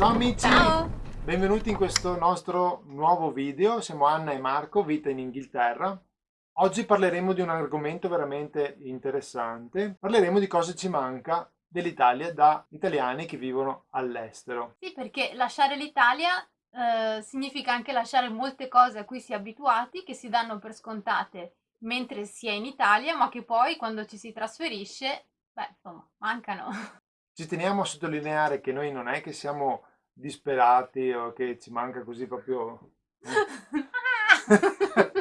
Ciao amici! Ciao! Benvenuti in questo nostro nuovo video, siamo Anna e Marco, vita in Inghilterra. Oggi parleremo di un argomento veramente interessante, parleremo di cosa ci manca dell'Italia da italiani che vivono all'estero. Sì, perché lasciare l'Italia eh, significa anche lasciare molte cose a cui si è abituati, che si danno per scontate mentre si è in Italia, ma che poi quando ci si trasferisce, beh, insomma, mancano. Ci teniamo a sottolineare che noi non è che siamo disperati o che ci manca così proprio...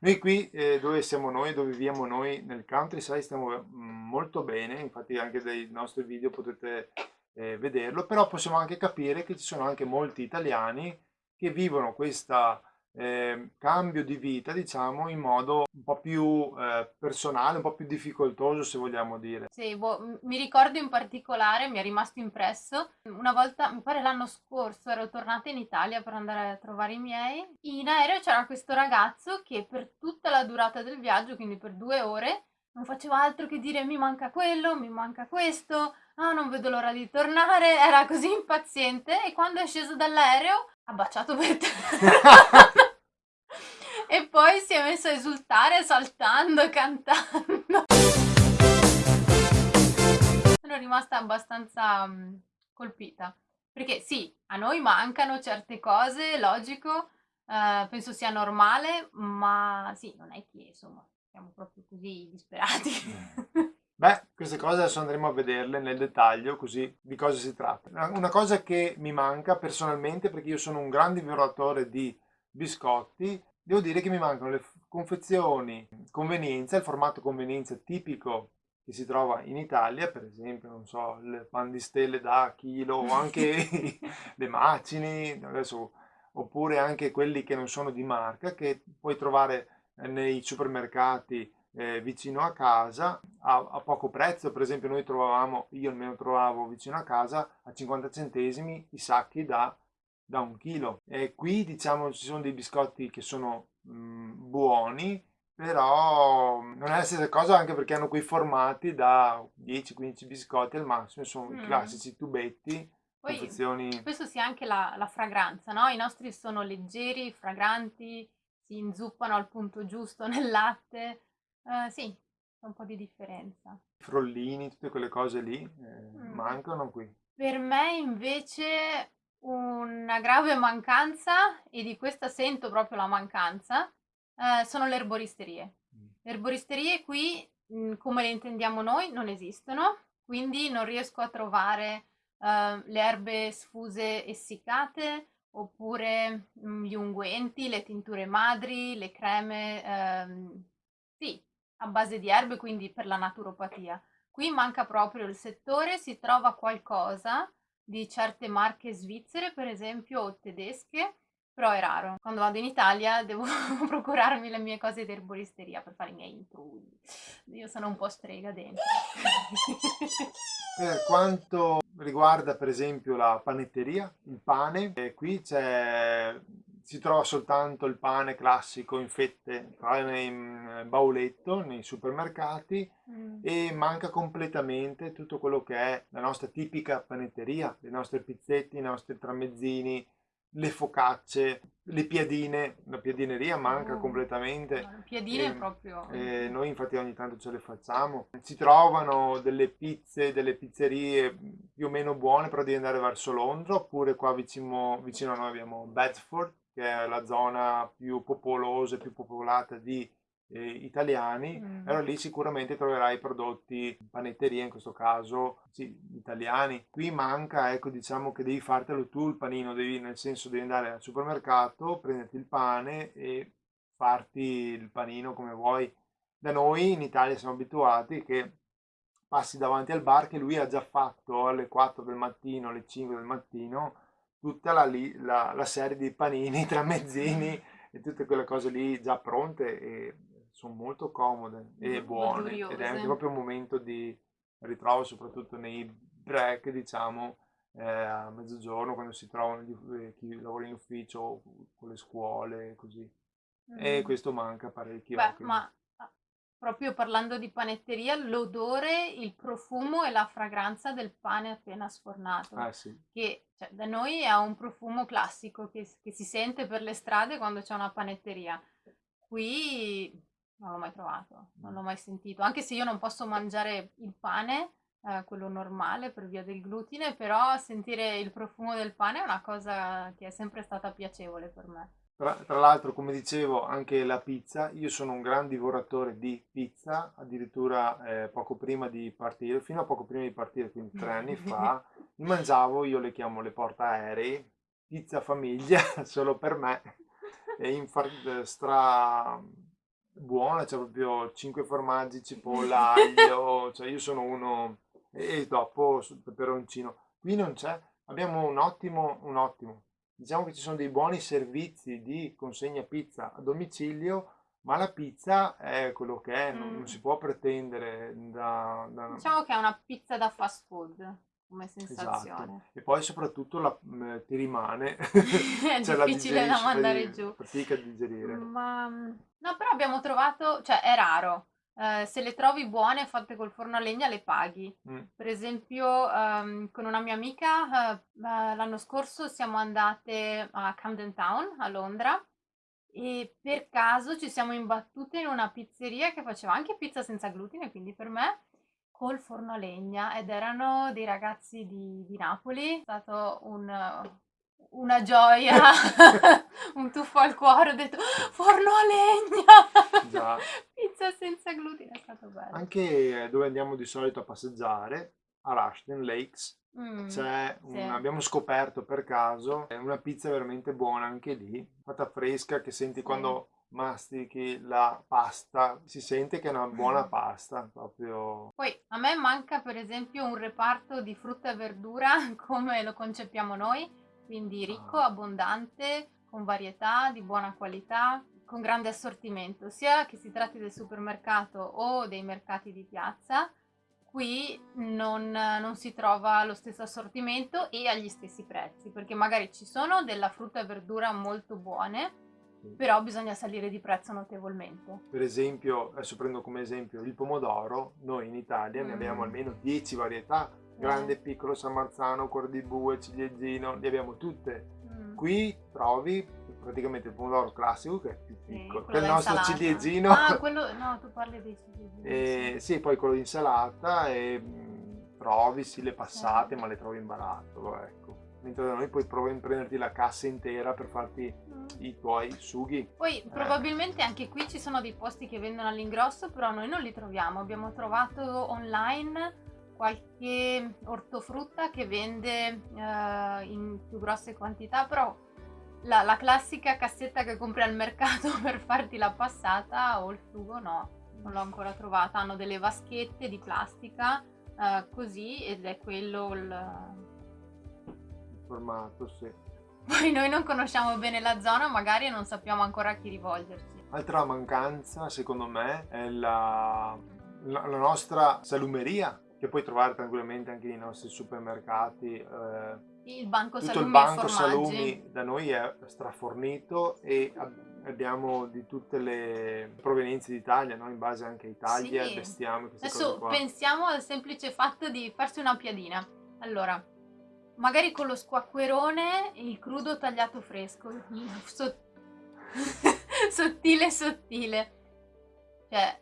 noi qui eh, dove siamo noi, dove viviamo noi nel countryside stiamo mm, molto bene, infatti anche dai nostri video potete eh, vederlo, però possiamo anche capire che ci sono anche molti italiani che vivono questa eh, cambio di vita, diciamo, in modo un po' più eh, personale, un po' più difficoltoso, se vogliamo dire. Sì, boh, mi ricordo in particolare, mi è rimasto impresso, una volta, mi pare l'anno scorso, ero tornata in Italia per andare a trovare i miei. In aereo c'era questo ragazzo che per tutta la durata del viaggio, quindi per due ore, non faceva altro che dire mi manca quello, mi manca questo, ah non vedo l'ora di tornare, era così impaziente e quando è sceso dall'aereo ha baciato per terra. e poi si è messo a esultare saltando e cantando. Sono rimasta abbastanza um, colpita. Perché sì, a noi mancano certe cose, logico, uh, penso sia normale, ma sì, non è che insomma siamo proprio così disperati. Beh, queste cose adesso andremo a vederle nel dettaglio, così di cosa si tratta. Una cosa che mi manca personalmente, perché io sono un grande violatore di biscotti, devo dire che mi mancano le confezioni convenienza, il formato convenienza tipico che si trova in Italia, per esempio, non so, le pan di stelle da chilo o anche le macini, adesso, oppure anche quelli che non sono di marca, che puoi trovare nei supermercati eh, vicino a casa a, a, poco prezzo, per esempio noi trovavamo, io almeno trovavo vicino a casa a 50 centesimi i sacchi da, da un chilo. E qui diciamo ci sono dei biscotti che sono mh, mm, buoni, però non è la stessa cosa anche perché hanno quei formati da 10-15 biscotti al massimo, sono mm. i classici tubetti. Poi, confezioni... Questo sia anche la, la fragranza, no? I nostri sono leggeri, fragranti, si inzuppano al punto giusto nel latte Uh, sì, c'è un po' di differenza. Frollini, tutte quelle cose lì eh, mm. mancano qui. Per me invece una grave mancanza, e di questa sento proprio la mancanza, eh, sono le erboristerie. Mm. Le erboristerie qui, mh, come le intendiamo noi, non esistono, quindi non riesco a trovare uh, le erbe sfuse essiccate, oppure mh, gli unguenti, le tinture madri, le creme, ehm, sì, a base di erbe, quindi per la naturopatia. Qui manca proprio il settore, si trova qualcosa di certe marche svizzere, per esempio, o tedesche, però è raro. Quando vado in Italia devo procurarmi le mie cose di erboristeria per fare i miei intrugli. Io sono un po' strega dentro. per quanto riguarda per esempio la panetteria, il pane, eh, qui c'è si trova soltanto il pane classico in fette, pane in bauletto nei supermercati mm. e manca completamente tutto quello che è la nostra tipica panetteria, le nostre pizzette, i nostri tramezzini, le focacce, le piadine, la piadineria manca oh, completamente. Le piadine e, proprio. E noi infatti ogni tanto ce le facciamo. Si trovano delle pizze, delle pizzerie più o meno buone, però devi andare verso Londra, oppure qua vicino, vicino a noi abbiamo Bedford, che è la zona più popolosa e più popolata di eh, italiani, mm. allora lì sicuramente troverai prodotti panetteria in questo caso, sì, italiani. Qui manca, ecco, diciamo che devi fartelo tu il panino, devi, nel senso devi andare al supermercato, prenderti il pane e farti il panino come vuoi. Da noi in Italia siamo abituati che passi davanti al bar che lui ha già fatto alle 4 del mattino, alle 5 del mattino, tutta la, la, la serie di panini, tramezzini e tutte quelle cose lì già pronte e sono molto comode e buone ed è anche proprio un momento di ritrovo soprattutto nei break diciamo eh, a mezzogiorno quando si trovano gli, eh, chi lavora in ufficio con le scuole così. Mm. e questo manca parecchio Beh, ma proprio parlando di panetteria, l'odore, il profumo e la fragranza del pane appena sfornato. Ah sì. Che cioè, da noi ha un profumo classico che, che si sente per le strade quando c'è una panetteria. Qui non l'ho mai trovato, non l'ho mai sentito, anche se io non posso mangiare il pane, eh, quello normale per via del glutine, però sentire il profumo del pane è una cosa che è sempre stata piacevole per me. Tra, tra l'altro, come dicevo, anche la pizza, io sono un gran divoratore di pizza, addirittura eh, poco prima di partire, fino a poco prima di partire, quindi tre anni fa, mi mangiavo, io le chiamo le portaerei, pizza famiglia, solo per me, e in stra buona, c'è proprio 5 formaggi, cipolla, aglio, cioè io sono uno, e dopo peperoncino. Qui non c'è, abbiamo un ottimo, un ottimo, diciamo che ci sono dei buoni servizi di consegna pizza a domicilio, ma la pizza è quello che è, non, non si può pretendere da, da... Diciamo che è una pizza da fast food come Esatto. sensazione. E poi soprattutto la, mm, ti rimane, È cioè difficile da mandare giù. fatica a digerire. Ma no, però abbiamo trovato, cioè è raro. Eh, se le trovi buone fatte col forno a legna le paghi. Mm. Per esempio, ehm, con una mia amica, eh, l'anno scorso siamo andate a Camden Town, a Londra, e per caso ci siamo imbattute in una pizzeria che faceva anche pizza senza glutine, quindi per me, col forno a legna, ed erano dei ragazzi di, di Napoli. È stato un, una gioia, un tuffo al cuore, ho detto forno a legna, Già. pizza senza glutine, è stato bello. Anche dove andiamo di solito a passeggiare, a Rushden Lakes, Mm, c'è un- sì. abbiamo scoperto per caso è una pizza veramente buona anche lì, fatta fresca, che senti Sì. quando mastichi la pasta, si sente che è una buona pasta, proprio... Poi a me manca per esempio un reparto di frutta e verdura come lo concepiamo noi, quindi ricco, Ah. abbondante, con varietà, di buona qualità, con grande assortimento, sia che si tratti del supermercato o dei mercati di piazza. Qui non, non si trova lo stesso assortimento e agli stessi prezzi, perché magari ci sono della frutta e verdura molto buone, però bisogna salire di prezzo notevolmente. Per esempio, adesso prendo come esempio il pomodoro, noi in Italia ne abbiamo Mm. almeno 10 varietà, grande, piccolo, San Marzano, cuore di bue, ciliegino, le abbiamo tutte. Mm. Qui trovi praticamente il pomodoro classico che è più Sì, piccolo, quello che è il nostro insalata. ciliegino. Ah, quello... No, tu parli dei ciliegini. E, sì. sì, poi quello di insalata e mh, trovi sì le passate, Sì. ma le trovi in barattolo, ecco. Mentre da noi puoi provare a prenderti la cassa intera per farti Mm. i tuoi sughi. Poi probabilmente anche qui ci sono dei posti che vendono all'ingrosso, però noi non li troviamo. Abbiamo trovato online qualche ortofrutta che vende eh, in più grosse quantità, però la, la classica cassetta che compri al mercato per farti la passata o il sugo no, non l'ho ancora trovata. Hanno delle vaschette di plastica eh, così ed è quello il... Il formato, sì. Poi noi non conosciamo bene la zona, magari non sappiamo ancora a chi rivolgerci. Altra mancanza, secondo me, è la, la- la nostra salumeria, che puoi trovare tranquillamente anche nei nostri supermercati. eh, Il banco tutto salumi il banco salumi da noi è strafornito e ab- abbiamo di tutte le provenienze d'Italia, no? in base anche a Italia, Sì. bestiame, queste Adesso pensiamo al semplice fatto di farsi una piadina. Allora, magari con lo squacquerone, il crudo tagliato fresco, so- sottile sottile. Cioè,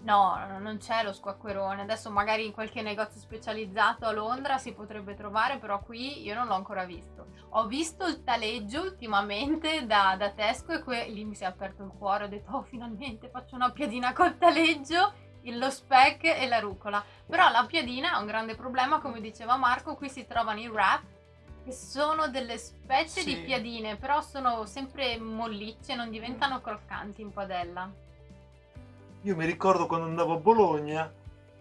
no, non c'è lo squacquerone. Adesso magari in qualche negozio specializzato a Londra si potrebbe trovare, però qui io non l'ho ancora visto. Ho visto il taleggio ultimamente da, da Tesco e que- lì mi si è aperto il cuore, ho detto oh finalmente faccio una piadina col taleggio, lo speck e la rucola. Però la piadina ha un grande problema, come diceva Marco, qui si trovano i wrap che sono delle specie di Sì. piadine, però sono sempre mollicce, non diventano croccanti in padella. Io mi ricordo quando andavo a Bologna,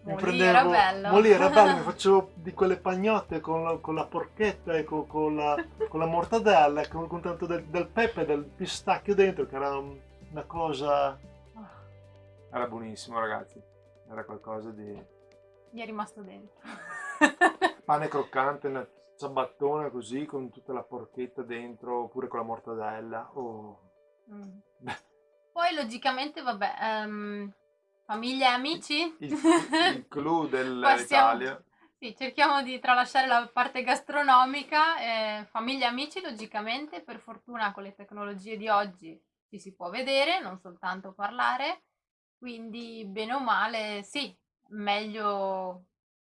mi Molì prendevo... era bello. Molì era bello, mi facevo di quelle pagnotte con la, con la porchetta e con, con la, con la mortadella, e con, con tanto del, del pepe e del pistacchio dentro, che era un- una cosa... Era buonissimo ragazzi, era qualcosa di... Mi è rimasto dentro. pane croccante, una ciabattona così con tutta la porchetta dentro, oppure con la mortadella. Oh. Mm. Poi logicamente, vabbè, ehm, Famiglia e amici? Il, il clou dell'Italia. Sì, cerchiamo di tralasciare la parte gastronomica. Eh, famiglia e amici, logicamente, per fortuna con le tecnologie di oggi ci si può vedere, non soltanto parlare. Quindi, bene o male, sì, meglio,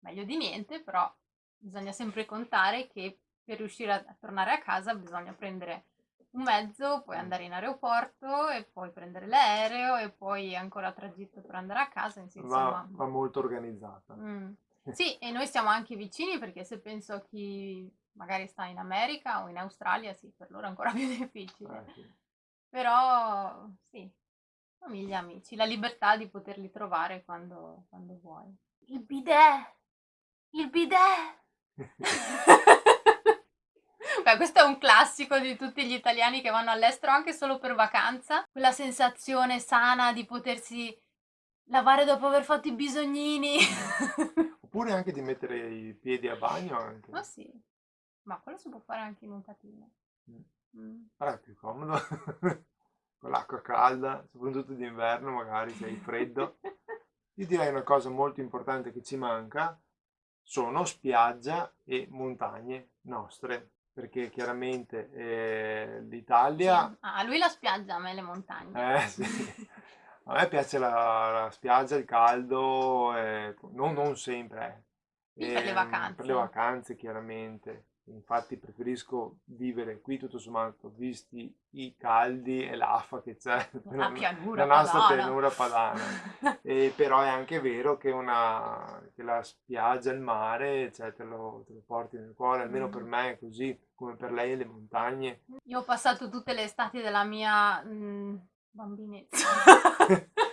meglio di niente, però bisogna sempre contare che per riuscire a tornare a casa bisogna prendere un mezzo, poi andare in aeroporto e poi prendere l'aereo e poi ancora tragitto per andare a casa. Insomma, va, va molto organizzata. Mm. Sì, e noi siamo anche vicini perché se penso a chi magari sta in America o in Australia, sì, per loro è ancora più difficile. Eh, sì. Però sì, famiglia, amici, la libertà di poterli trovare quando, quando vuoi. Il bidet! Il bidet! Beh, questo è un classico di tutti gli italiani che vanno all'estero anche solo per vacanza. Quella sensazione sana di potersi lavare dopo aver fatto i bisognini. Oppure anche di mettere i piedi a bagno anche. Ma sì, ma quello si può fare anche in un patino. Mm. Mm. Allora è più comodo. Con l'acqua calda, soprattutto d'inverno magari se hai freddo. Io direi una cosa molto importante che ci manca sono spiaggia e montagne nostre perché chiaramente eh, l'Italia... Sì. Ah, a lui la spiaggia, a me le montagne. Eh sì, a me piace la, la spiaggia, il caldo, eh, non, non, sempre. Eh. per le vacanze. Per le vacanze chiaramente. Infatti preferisco vivere qui tutto sommato, visti i caldi e l'affa che c'è la, pianura la nostra padana. pianura padana. e, però è anche vero che, una, che la spiaggia, il mare, cioè, te, lo, te, lo, porti nel cuore, almeno mm. per me è così, come per lei le montagne. Io ho passato tutte le estati della mia mh, mm, bambinezza.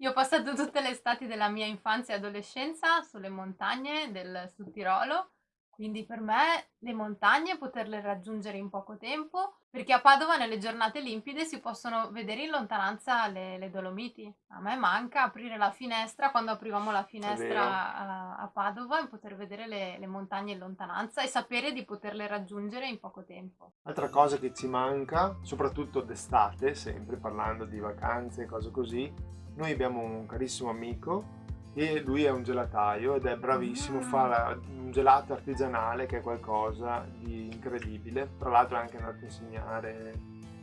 Io ho passato tutte le estati della mia infanzia e adolescenza sulle montagne del Sud Tirolo quindi per me le montagne poterle raggiungere in poco tempo, perché a Padova nelle giornate limpide si possono vedere in lontananza le, le Dolomiti. A me manca aprire la finestra, quando aprivamo la finestra a, a, Padova, e poter vedere le, le montagne in lontananza e sapere di poterle raggiungere in poco tempo. Altra cosa che ci manca, soprattutto d'estate, sempre parlando di vacanze e cose così, noi abbiamo un carissimo amico e lui è un gelataio ed è bravissimo, fa un gelato artigianale che è qualcosa di incredibile. Tra l'altro è anche andato a insegnare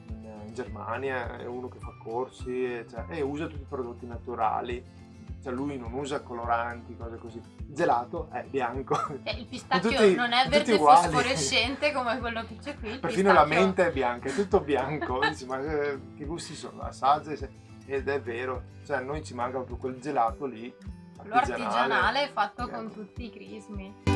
in, in Germania, è uno che fa corsi e, cioè, e usa tutti i prodotti naturali. Cioè lui non usa coloranti, cose così. Gelato è bianco. Eh, il pistacchio tutti, non è verde fosforescente come quello che c'è qui. Perfino pistacchio... la mente è bianca, è tutto bianco. Dici, ma eh, che gusti sono? Assaggia ed è vero. Cioè noi ci manca proprio quel gelato lì quello artigianale fatto con tutti i crismi.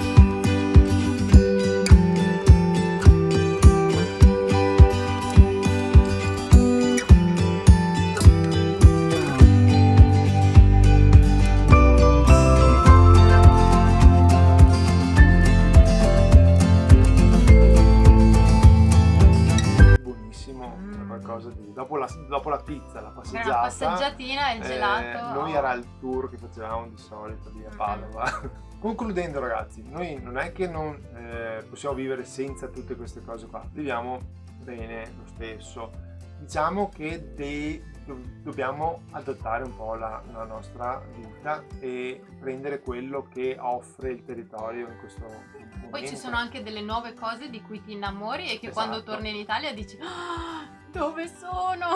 qualcosa di... Dopo la, dopo la pizza, la passeggiata... Una passeggiatina e il gelato. Eh, era il tour che facevamo di solito lì a Padova. Concludendo ragazzi, noi non è che non eh, possiamo vivere senza tutte queste cose qua, viviamo bene lo stesso. Diciamo che dei, dobbiamo adattare un po' la, la, nostra vita e prendere quello che offre il territorio in questo momento. Poi ci sono anche delle nuove cose di cui ti innamori e che esatto. quando torni in Italia dici ah, dove sono?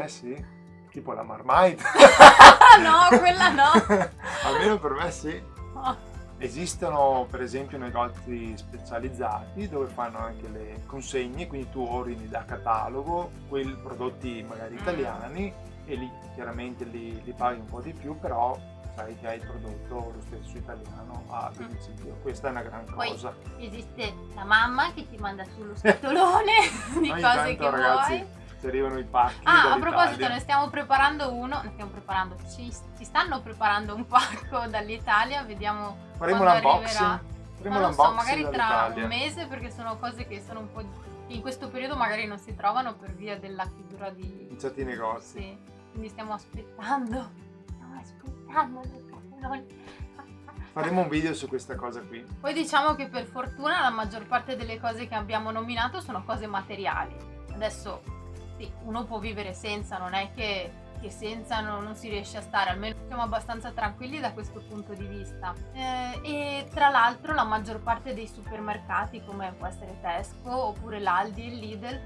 Eh sì, tipo la Marmite. no, quella no. Almeno per me sì. Oh. Esistono per esempio negozi specializzati dove fanno anche le consegne, quindi tu ordini da catalogo quei prodotti magari mm. italiani e lì chiaramente li, li paghi un po' di più, però sai che hai il prodotto lo stesso italiano a mm. domicilio. Questa è una gran Poi cosa. Esiste la mamma che ti manda sullo scatolone di cose tanto, che ragazzi, vuoi. Ci arrivano i pacchi. Ah, a proposito, ne stiamo preparando uno. Ne stiamo preparando. Ci, ci stanno preparando un pacco dall'Italia. Vediamo. Faremo l'unboxing. Faremo non so, magari tra un mese perché sono cose che sono un po'. in questo periodo magari non si trovano per via della chiusura di. In certi negozi. Sì. Quindi stiamo aspettando. Stiamo aspettando Faremo un video su questa cosa qui. Poi diciamo che per fortuna la maggior parte delle cose che abbiamo nominato sono cose materiali. Adesso sì, uno può vivere senza, non è che che senza no, non si riesce a stare, almeno siamo abbastanza tranquilli da questo punto di vista. Eh, e tra l'altro la maggior parte dei supermercati, come può essere Tesco oppure l'Aldi e Lidl,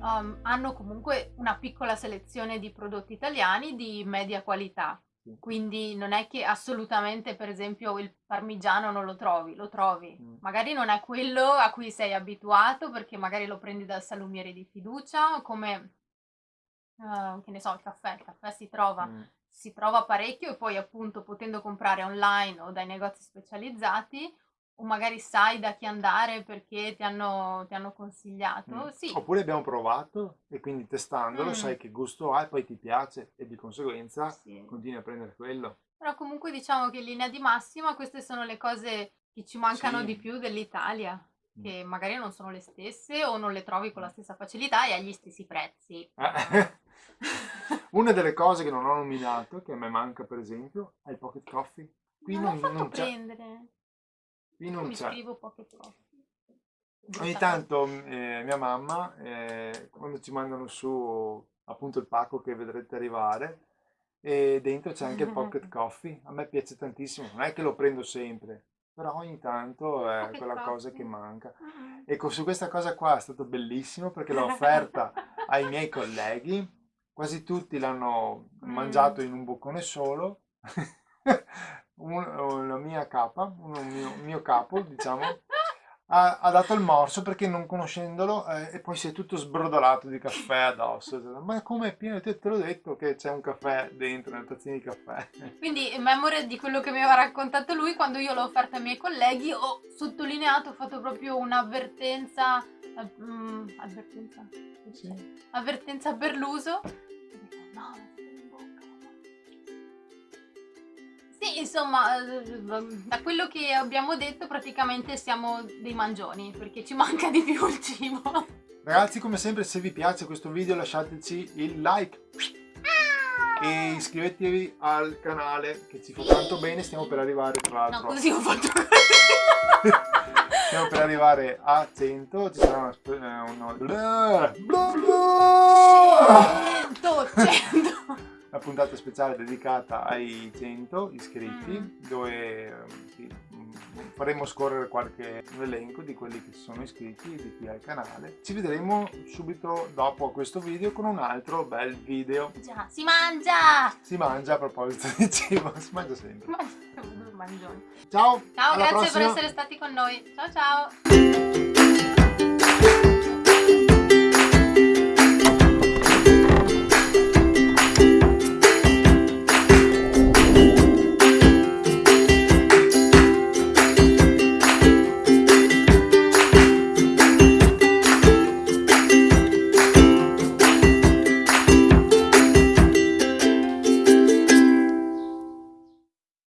um, hanno comunque una piccola selezione di prodotti italiani di media qualità. Quindi non è che assolutamente, per esempio, il parmigiano non lo trovi, lo trovi. Mm. Magari non è quello a cui sei abituato perché magari lo prendi dal salumiere di fiducia, come uh, che ne so, il caffè, il caffè si trova, mm. si trova parecchio e poi appunto potendo comprare online o dai negozi specializzati o magari sai da chi andare perché ti hanno, ti hanno consigliato. Mm. Sì. Oppure abbiamo provato e quindi testandolo mm. sai che gusto ha e poi ti piace e di conseguenza sì. continui a prendere quello. Però comunque diciamo che in linea di massima queste sono le cose che ci mancano sì. di più dell'Italia, mm. che magari non sono le stesse o non le trovi con la stessa facilità e agli stessi prezzi. Eh. Una delle cose che non ho nominato, che a me manca per esempio, è il pocket coffee. Qui non, non, non prendere. Qui non mi c'è. scrivo pocket coffee. Ogni tanto eh, mia mamma, eh, quando ci mandano su appunto il pacco che vedrete arrivare, e dentro c'è anche il pocket coffee. A me piace tantissimo, non è che lo prendo sempre, però ogni tanto è quella cosa che manca. Uh-huh. Ecco, su questa cosa qua è stato bellissimo perché l'ho offerta ai miei colleghi quasi tutti l'hanno mm. mangiato in un boccone solo. un, la mia capa, un mio, mio capo, diciamo, ha, ha, dato il morso perché non conoscendolo eh, e poi si è tutto sbrodolato di caffè addosso. Ma come è pieno? Te, te l'ho detto che c'è un caffè dentro, una tazzina di caffè. Quindi, in memoria di quello che mi aveva raccontato lui, quando io l'ho offerta ai miei colleghi, ho sottolineato, ho fatto proprio un'avvertenza. Um, avvertenza? Sì. Avvertenza per l'uso No, Sì, insomma, eh, da quello che abbiamo detto praticamente siamo dei mangioni, perché ci manca di più il cibo. Ragazzi, come sempre, se vi piace questo video lasciateci il like e iscrivetevi al canale che ci fa tanto bene, stiamo per arrivare tra l'altro. No, così ho fatto così. stiamo per arrivare a 100, ci sarà una... una... 100, 100 una puntata speciale dedicata ai 100 iscritti mm. dove sì, mm, faremo scorrere qualche elenco di quelli che si sono iscritti di qui al canale. Ci vedremo subito dopo questo video con un altro bel video. Già, si mangia! Si mangia a proposito di cibo, si mangia sempre. Mangione. Ciao! Ciao, grazie prossima. per essere stati con noi. Ciao ciao!